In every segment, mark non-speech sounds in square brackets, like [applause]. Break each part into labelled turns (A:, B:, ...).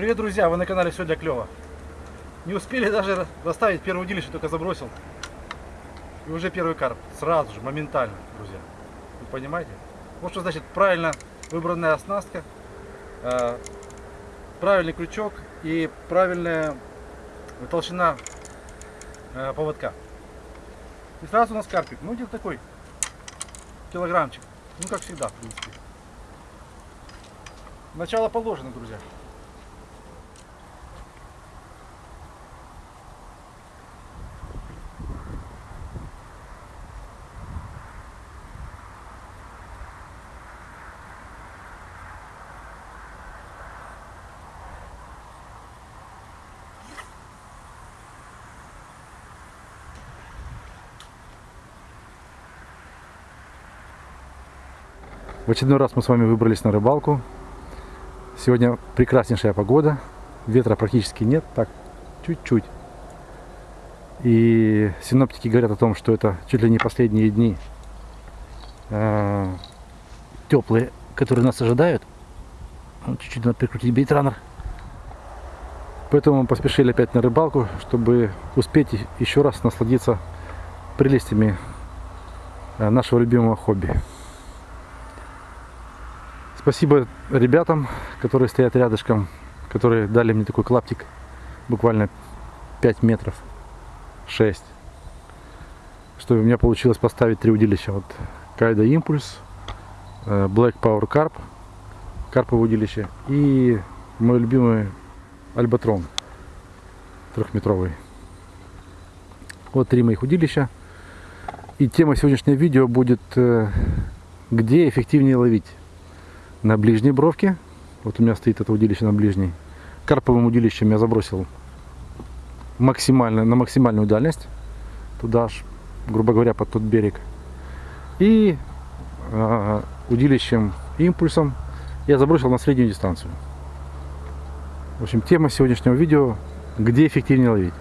A: Привет, друзья! Вы на канале Все для клёва. Не успели даже расставить первое удилище, только забросил. И уже первый карп. Сразу же, моментально, друзья. Вы понимаете? Вот что значит правильно выбранная оснастка, э, правильный крючок и правильная толщина э, поводка. И сразу у нас карпик. Ну, где-то такой килограммчик. Ну, как всегда, в принципе. Начало положено, друзья. В очередной раз мы с вами выбрались на рыбалку. Сегодня прекраснейшая погода. Ветра практически нет, так, чуть-чуть. И синоптики говорят о том, что это чуть ли не последние дни э, теплые, которые нас ожидают. Чуть-чуть надо прикрутить бейтранер. Поэтому мы поспешили опять на рыбалку, чтобы успеть еще раз насладиться прелестями э, нашего любимого хобби. Спасибо ребятам, которые стоят рядышком, которые дали мне такой клаптик, буквально 5 метров, 6. Что у меня получилось поставить три удилища. Вот Кайда Импульс, э, Black Power Carp, карповое удилище и мой любимый Альбатрон трехметровый. Вот три моих удилища. И тема сегодняшнего видео будет, э, где эффективнее ловить на ближней бровке. Вот у меня стоит это удилище на ближней. Карповым удилищем я забросил максимально, на максимальную дальность. Туда аж, грубо говоря, под тот берег. И э, удилищем импульсом я забросил на среднюю дистанцию. В общем, тема сегодняшнего видео, где эффективнее ловить.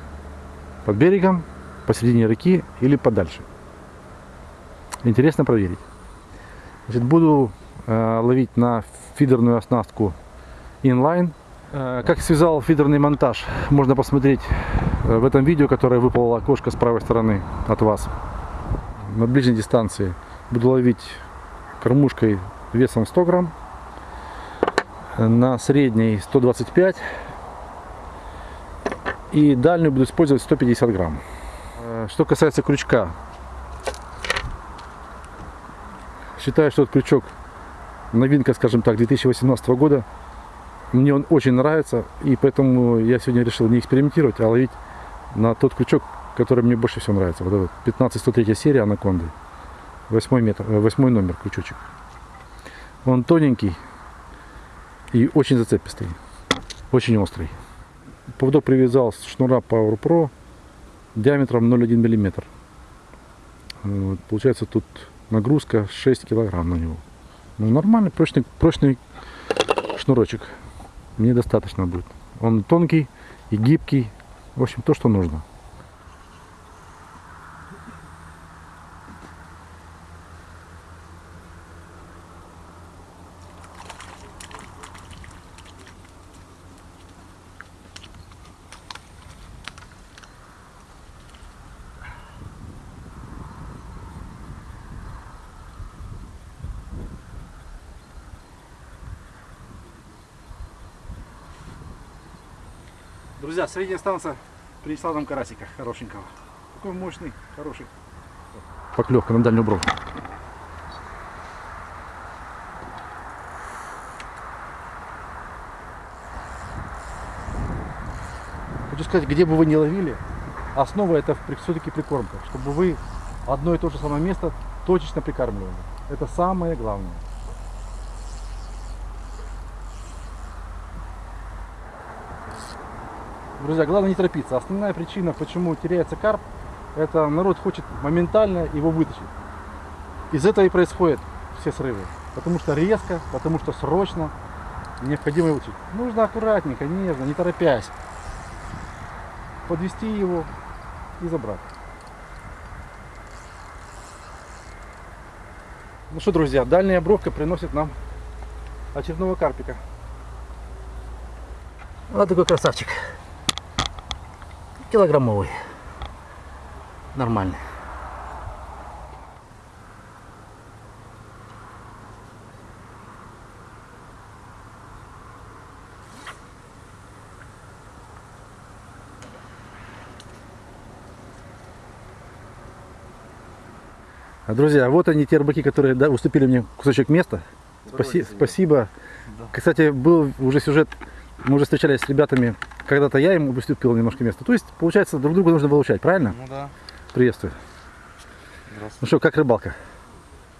A: Под берегом, посередине реки или подальше. Интересно проверить. Значит, буду ловить на фидерную оснастку inline. Э, как связал фидерный монтаж, можно посмотреть э, в этом видео, которое выпало окошко с правой стороны от вас. На ближней дистанции буду ловить кормушкой весом 100 грамм, на средней 125 и дальнюю буду использовать 150 грамм. Что касается крючка, считаю, что этот крючок новинка, скажем так, 2018 года. Мне он очень нравится, и поэтому я сегодня решил не экспериментировать, а ловить на тот крючок, который мне больше всего нравится. Вот этот 1503 серия Анаконды. Восьмой, метр, э, восьмой номер крючочек. Он тоненький и очень зацепистый. Очень острый. Поводок привязал с шнура Power Pro диаметром 0,1 мм. Вот, получается тут нагрузка 6 килограмм на него. Ну, нормальный, прочный, прочный шнурочек. Мне достаточно будет. Он тонкий и гибкий. В общем, то, что нужно. Друзья, средняя станция принесла нам карасика хорошенького. Такой мощный, хороший. Поклевка на дальнюю бровь. Хочу сказать, где бы вы ни ловили, основа это все-таки прикормка, чтобы вы одно и то же самое место точечно прикармливали. Это самое главное. Друзья, главное не торопиться. Основная причина, почему теряется карп, это народ хочет моментально его вытащить. Из этого и происходят все срывы. Потому что резко, потому что срочно необходимо вытащить. Нужно аккуратненько, нежно, не торопясь. Подвести его и забрать. Ну что, друзья, дальняя бровка приносит нам очередного карпика. Вот такой красавчик. Килограммовый. Нормальный. А, Друзья, вот они, те рыбаки, которые да, уступили мне кусочек места. Спаси- спасибо. Кстати, был уже сюжет, мы уже встречались с ребятами, когда-то я им уступил немножко места. То есть, получается, друг друга нужно выручать, правильно?
B: Ну да.
A: Приветствую.
B: Здравствуйте.
A: Ну что, как рыбалка?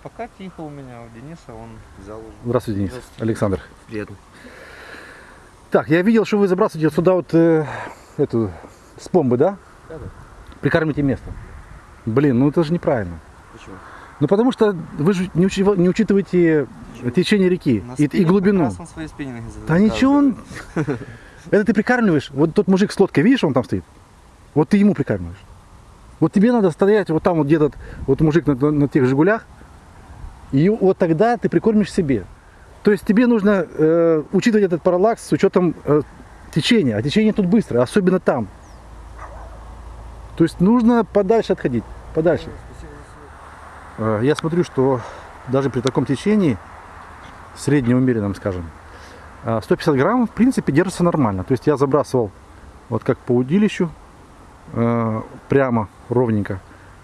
B: Пока тихо у меня, у Дениса он взял уже.
A: Здравствуйте, Денис.
B: Здравствуйте.
A: Александр.
B: Приятно.
A: Так, я видел, что вы забрасываете сюда вот э, эту, с помбы, да?
B: Да-да.
A: Прикармите место. Блин, ну это же неправильно.
B: Почему?
A: Ну потому что вы же не, учи- не учитываете течение реки и, и глубину. Да ничего он... [laughs] Это ты прикармливаешь. Вот тот мужик с лодкой, видишь, он там стоит? Вот ты ему прикармливаешь. Вот тебе надо стоять вот там вот где-то, вот мужик на, на- тех «Жигулях», и вот тогда ты прикормишь себе. То есть тебе нужно э, учитывать этот параллакс с учетом э, течения. А течение тут быстро, особенно там. То есть нужно подальше отходить, подальше. Э, Я смотрю, что даже при таком течении, среднеумеренном, скажем, 150 грамм, в принципе, держится нормально. То есть я забрасывал вот как по удилищу, э, прямо, ровненько.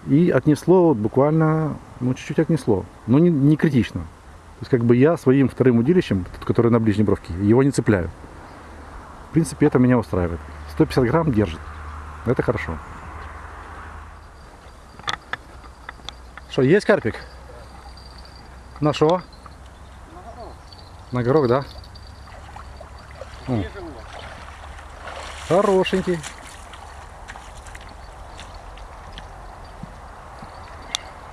A: И отнесло вот буквально, ну, чуть-чуть отнесло. Но не, не критично. То есть как бы я своим вторым удилищем, который на ближней бровке, его не цепляю. В принципе, это меня устраивает. 150 грамм держит. Это хорошо. Что, есть карпик? На что? На горох, да? М. Хорошенький.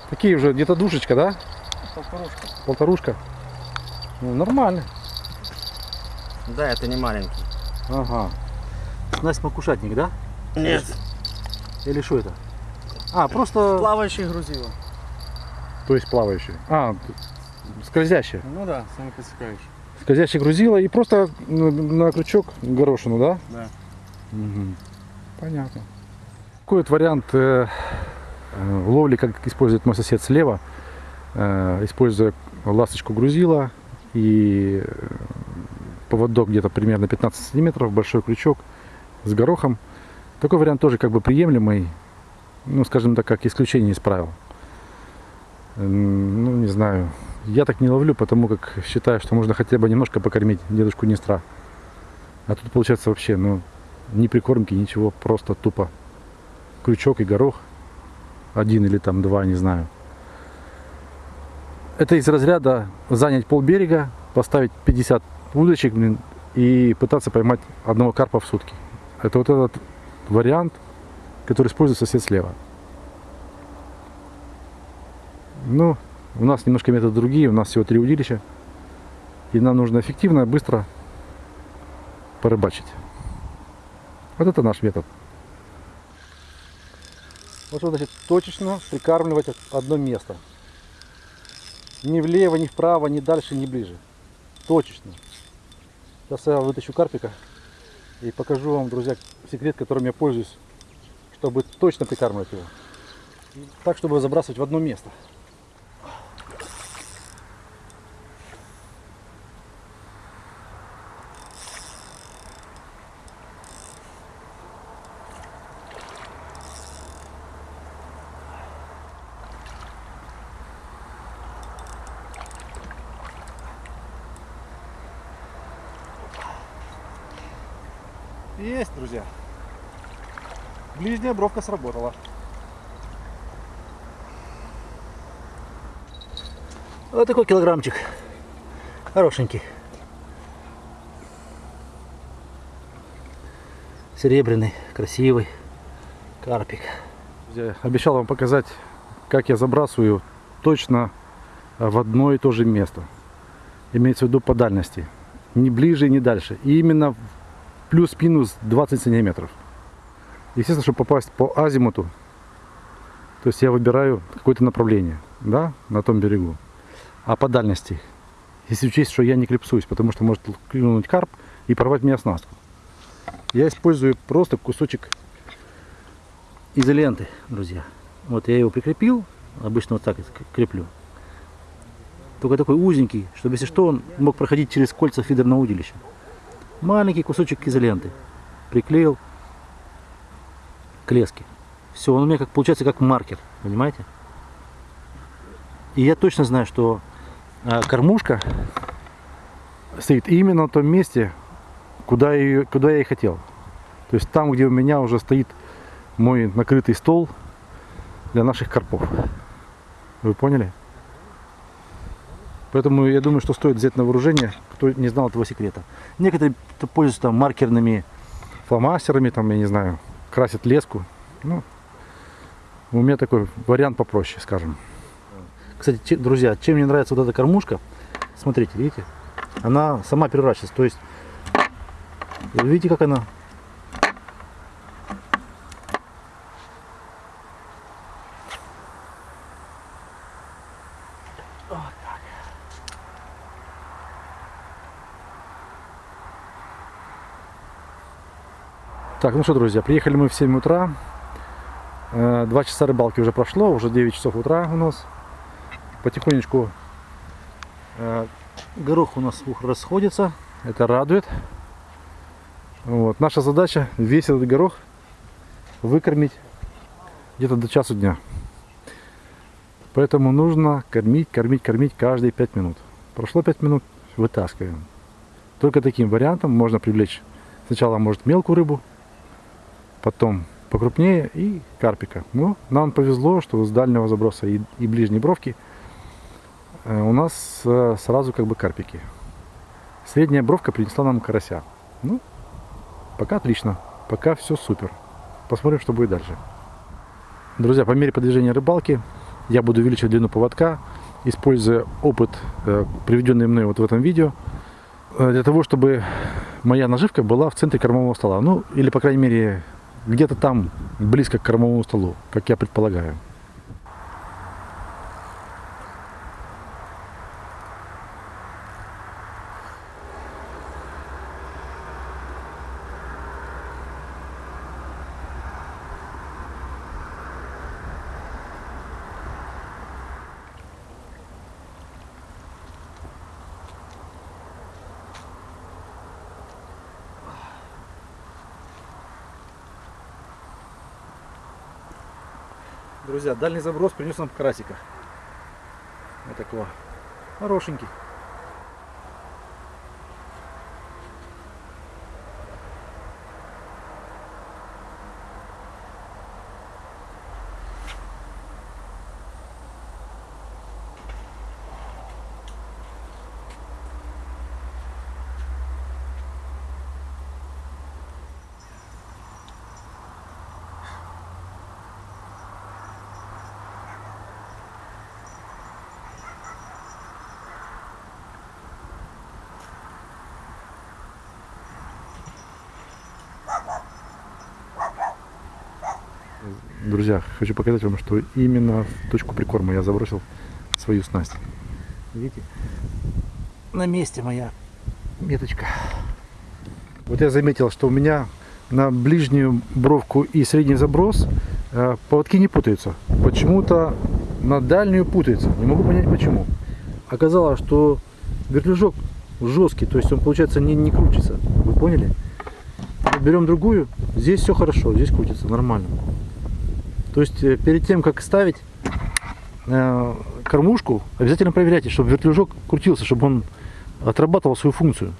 A: Такие уже где-то душечка, да?
B: Полторушка.
A: Полторушка. Ну, нормально.
B: Да, это не маленький.
A: Ага. Снасть макушатник, да?
B: Нет.
A: Или что это? А, просто...
B: Плавающий грузило.
A: То есть плавающий. А, скользящий.
B: Ну да, сами подсекающий.
A: Скользящий грузило и просто на, крючок горошину, да?
B: Да.
A: Мгм. Понятно. Такой вот вариант э, э, ловли, как использует мой сосед слева, э, используя ласточку грузила и э, поводок где-то примерно 15 сантиметров, большой крючок с горохом. Такой вариант тоже как бы приемлемый, ну, скажем так, как исключение из правил. Ну, не знаю. Я так не ловлю, потому как считаю, что можно хотя бы немножко покормить дедушку Нестра. А тут получается вообще, ну, ни прикормки, ничего, просто тупо крючок и горох. Один или там два, не знаю. Это из разряда занять полберега, поставить 50 удочек, блин, и пытаться поймать одного карпа в сутки. Это вот этот вариант, который использует сосед слева. Ну, у нас немножко методы другие, у нас всего три удилища. И нам нужно эффективно, быстро порыбачить. Вот это наш метод. Вот что значит точечно прикармливать одно место. Ни влево, ни вправо, ни дальше, ни ближе. Точечно. Сейчас я вытащу карпика и покажу вам, друзья, секрет, которым я пользуюсь, чтобы точно прикармливать его. Так, чтобы забрасывать в одно место. Есть, друзья. Ближняя бровка сработала. Вот такой килограммчик. Хорошенький. Серебряный, красивый карпик. Я обещал вам показать, как я забрасываю точно в одно и то же место. Имеется в виду по дальности. Ни ближе, ни дальше. И именно плюс-минус 20 сантиметров. Естественно, чтобы попасть по азимуту, то есть я выбираю какое-то направление, да, на том берегу. А по дальности, если учесть, что я не клипсуюсь, потому что может клюнуть карп и порвать мне оснастку. Я использую просто кусочек изоленты, друзья. Вот я его прикрепил, обычно вот так креплю. Только такой узенький, чтобы если что, он мог проходить через кольца фидерного удилища. Маленький кусочек изоленты. Приклеил к леске. Все, он у меня как получается как маркер, понимаете? И я точно знаю, что а, кормушка стоит именно на том месте, куда, ее, куда я и хотел. То есть там, где у меня уже стоит мой накрытый стол для наших карпов. Вы поняли? Поэтому я думаю, что стоит взять на вооружение, кто не знал этого секрета. Некоторые пользуются там маркерными фломастерами, там, я не знаю, красят леску. Ну, у меня такой вариант попроще, скажем. Кстати, друзья, чем мне нравится вот эта кормушка, смотрите, видите, она сама переворачивается. То есть, видите, как она Так, ну что, друзья, приехали мы в 7 утра. Э, два часа рыбалки уже прошло, уже 9 часов утра у нас. Потихонечку э, горох у нас расходится, это радует. Вот. Наша задача весь этот горох выкормить где-то до часу дня. Поэтому нужно кормить, кормить, кормить каждые 5 минут. Прошло 5 минут, вытаскиваем. Только таким вариантом можно привлечь сначала может мелкую рыбу, потом покрупнее и карпика. Но нам повезло, что с дальнего заброса и, и ближней бровки э, у нас э, сразу как бы карпики. Средняя бровка принесла нам карася. Ну, пока отлично, пока все супер. Посмотрим, что будет дальше. Друзья, по мере продвижения рыбалки я буду увеличивать длину поводка, используя опыт, э, приведенный мной вот в этом видео, для того, чтобы моя наживка была в центре кормового стола. Ну, или, по крайней мере, где-то там, близко к кормовому столу, как я предполагаю. Друзья, дальний заброс принес нам карасика. Вот такого. Хорошенький. Друзья, хочу показать вам, что именно в точку прикорма я забросил свою снасть. Видите? На месте моя меточка. Вот я заметил, что у меня на ближнюю бровку и средний заброс э, поводки не путаются. Почему-то на дальнюю путается. Не могу понять почему. Оказалось, что вертлюжок жесткий, то есть он получается не, не крутится. Вы поняли? Берем другую, здесь все хорошо, здесь крутится нормально. То есть э, перед тем, как ставить э, кормушку, обязательно проверяйте, чтобы вертлюжок крутился, чтобы он отрабатывал свою функцию.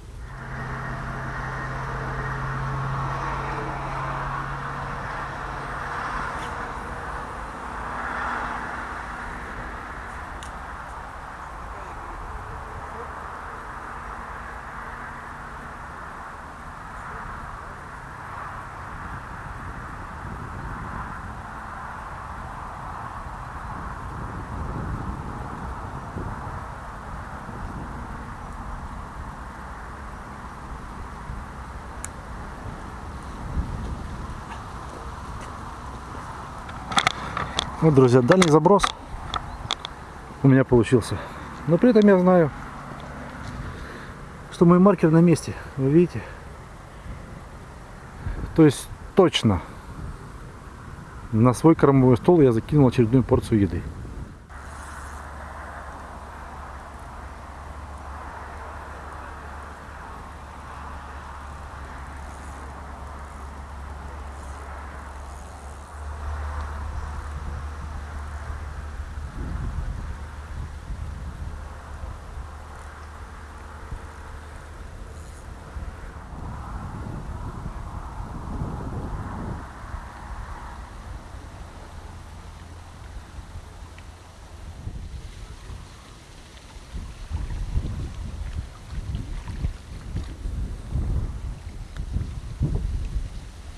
A: Вот, друзья, дальний заброс у меня получился. Но при этом я знаю, что мой маркер на месте. Вы видите? То есть точно на свой кормовой стол я закинул очередную порцию еды.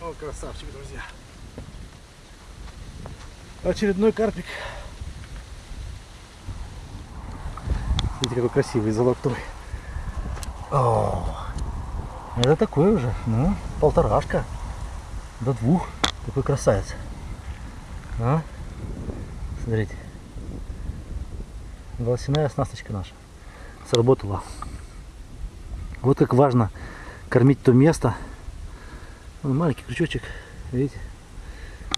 A: О, красавчик, друзья. Очередной карпик. Смотрите, какой красивый, золотой. О, это такой уже, ну, полторашка. До двух. Такой красавец. А? Смотрите. Волосяная оснасточка наша. Сработала. Вот как важно кормить то место, Вон маленький крючочек, видите,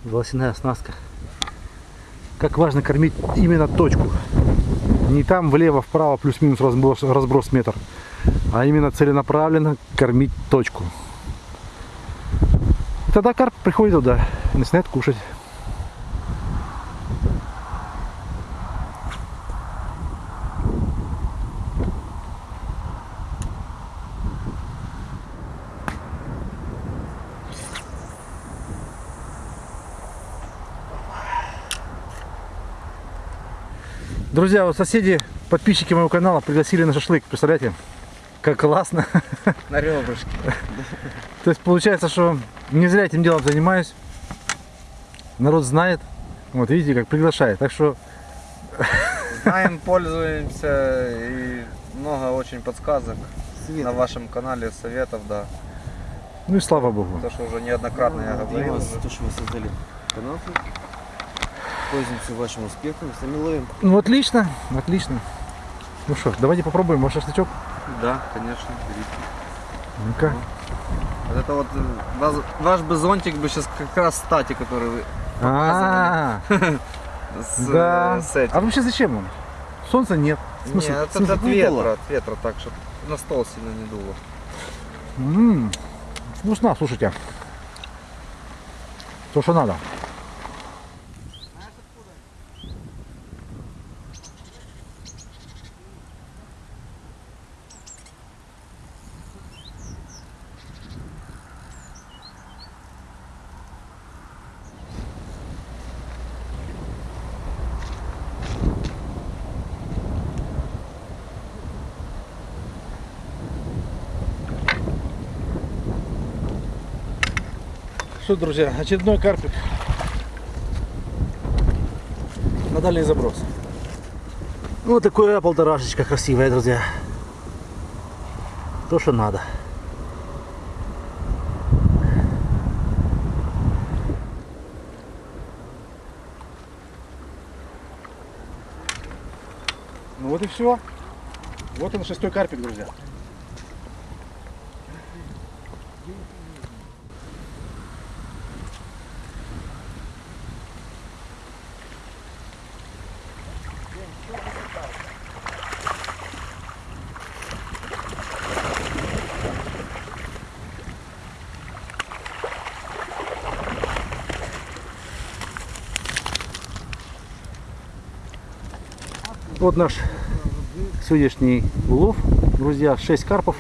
A: волосяная оснастка. Как важно кормить именно точку. Не там влево, вправо, плюс-минус разброс, разброс метр, а именно целенаправленно кормить точку. И тогда карп приходит туда, начинает кушать. Друзья, вот соседи, подписчики моего канала пригласили на шашлык. Представляете? Как классно.
B: На ребрышке. [laughs]
A: То есть получается, что не зря этим делом занимаюсь. Народ знает. Вот видите, как приглашает. Так что [laughs]
B: Знаем, пользуемся и много очень подсказок на вашем канале, советов, да.
A: Ну и слава богу.
B: То, что уже неоднократно я
C: И
B: говорил.
C: вас, то, что вы создали канал, пользуемся вашим успехом, сами ловим.
A: Ну отлично, отлично. Ну что, давайте попробуем ваш шашлычок.
B: Да, конечно, берите.
A: Ну-ка.
B: Вот это вот э, ваш, ваш бы зонтик бы сейчас как раз стати, который вы
A: А, [laughs]
B: с,
A: да.
B: э, с этим.
A: А вообще зачем он? Солнца нет. В смысле?
B: Нет,
A: в смысле,
B: это от
A: не
B: ветра, от ветра, так, чтобы на стол сильно не дуло.
A: М, Вкусно, слушайте. То, что надо. Что, друзья, очередной карпик на дальний заброс. Вот такое полторашечка красивая, друзья. То, что надо. Ну вот и все. Вот он шестой карпик, друзья. Вот наш сегодняшний улов. Друзья, 6 карпов,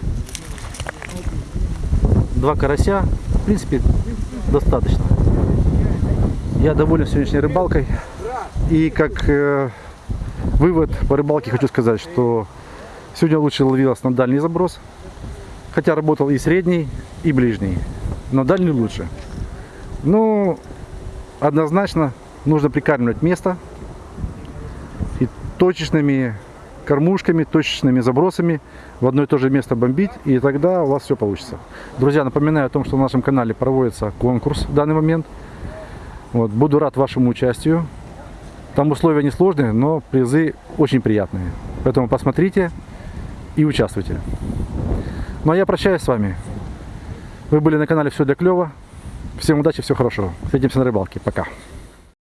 A: 2 карася. В принципе, достаточно. Я доволен сегодняшней рыбалкой. И как э, вывод по рыбалке хочу сказать, что сегодня лучше ловилось на дальний заброс. Хотя работал и средний, и ближний. Но дальний лучше. Ну, однозначно нужно прикармливать место точечными кормушками, точечными забросами в одно и то же место бомбить, и тогда у вас все получится. Друзья, напоминаю о том, что на нашем канале проводится конкурс в данный момент. Вот, буду рад вашему участию. Там условия несложные, но призы очень приятные. Поэтому посмотрите и участвуйте. Ну а я прощаюсь с вами. Вы были на канале Все для клёва. Всем удачи, всего хорошего. Встретимся на рыбалке. Пока.